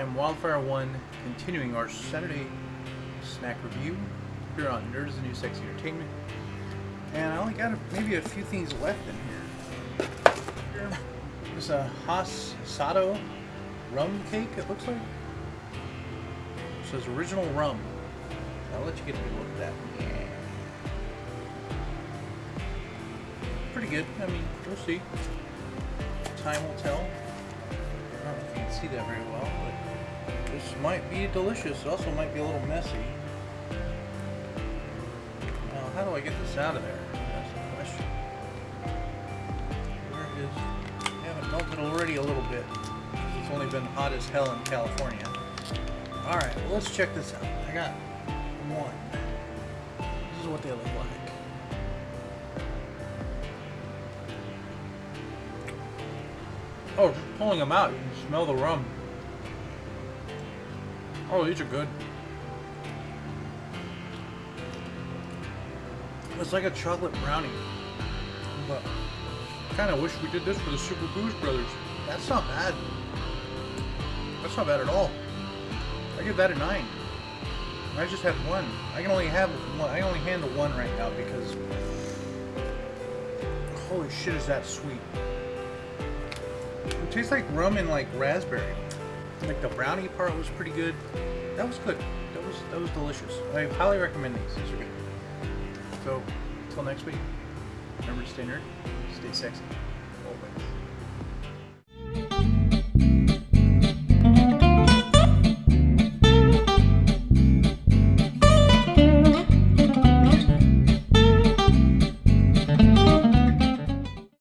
am Wildfire One, continuing our Saturday snack review here on Nerds and New Sexy Entertainment. And I only got a, maybe a few things left in here. There's a Haas Sato rum cake, it looks like. It says original rum. I'll let you get a look at that. Yeah. Pretty good. I mean, we'll see. Time will tell. See that very well, but this might be delicious. It also might be a little messy. Now, how do I get this out of there? That's the question. Where is... I haven't melted already a little bit. It's only been hot as hell in California. Alright, well, let's check this out. I got one. This is what they look like. Oh, just pulling them out, you can smell the rum. Oh, these are good. It's like a chocolate brownie. But kind of wish we did this for the Super Booze Brothers. That's not bad. That's not bad at all. I give that a 9. I just had one. I can only have one. I only handle one right now because holy shit is that sweet. Tastes like rum and like raspberry. Like the brownie part was pretty good. That was good. That was that was delicious. I highly recommend these. These are good. So until next week, remember to stay nerd, stay sexy, always.